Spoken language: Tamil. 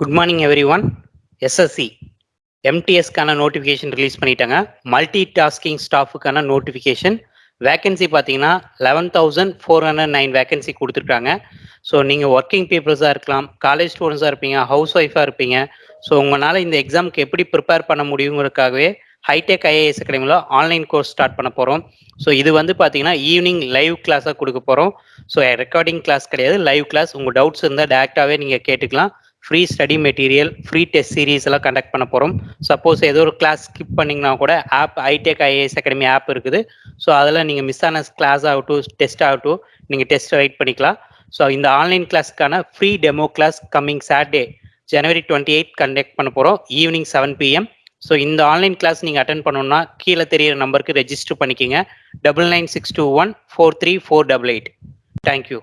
Good morning everyone SSC எம்டிஎஸ்க்கான நோட்டிஃபிகேஷன் ரிலீஸ் பண்ணிட்டாங்க. மல்டி டாஸ்கிங் ஸ்டாஃபுக்கான நோட்டிஃபிகேஷன் வேகன்சி பார்த்தீங்கன்னா eleven thousand four hundred nine vacancy கொடுத்துருக்காங்க. ஸோ நீங்கள் ஒர்க்கிங் பீப்புள்ஸாக இருக்கலாம் காலேஜ் ஸ்டூடெண்ட்ஸாக இருப்பீங்க ஹவுஸ் ஒய்ஃபாக இருப்பீங்க. ஸோ உங்களால் இந்த எக்ஸாமுக்கு எப்படி ப்ரிப்பேர் பண்ண முடியுங்கிறதுக்காகவே ஹைடெக் ஐஏஎஸ் அகாடமியில் ஆன்லைன் கோர்ஸ் ஸ்டார்ட் பண்ண போகிறோம் ஸோ இது வந்து பார்த்தீங்கன்னா ஈவினிங் லைவ் கிளாஸாக கொடுக்க போகிறோம் ஸோ ரெக்கார்டிங் கிளாஸ் கிடையாது லைவ் கிளாஸ் உங்கள் டவுட்ஸ் இருந்தால் டேரெக்டாகவே நீங்கள் கேட்டுக்கலாம். Free study material free test series எல்லாம் கண்டக்ட் பண்ண போகிறோம் சப்போஸ் ஏதோ ஒரு கிளாஸ் ஸ்கிப் பண்ணிங்கன்னா கூட app Hitech IAS academy app இருக்குது. ஸோ அதில் நீங்கள் மிஸ் ஆன கிளாஸ் ஆகட்டும் டெஸ்ட் ஆகட்டும் நீங்கள் டெஸ்ட் ரைட் பண்ணிக்கலாம். ஸோ இந்த online கிளாஸ்க்கான free demo class coming Saturday January twenty eight conduct பண்ண போகிறோம் ஈவினிங் செவன் பிஎம் ஸோ இந்த ஆன்லைன் கிளாஸ் நீங்கள் அட்டன் பண்ணணும்னா கீழே தெரியிற நம்பருக்கு ரெஜிஸ்டர் பண்ணிக்கிங்க. Double nine six two one four three four double eight thank you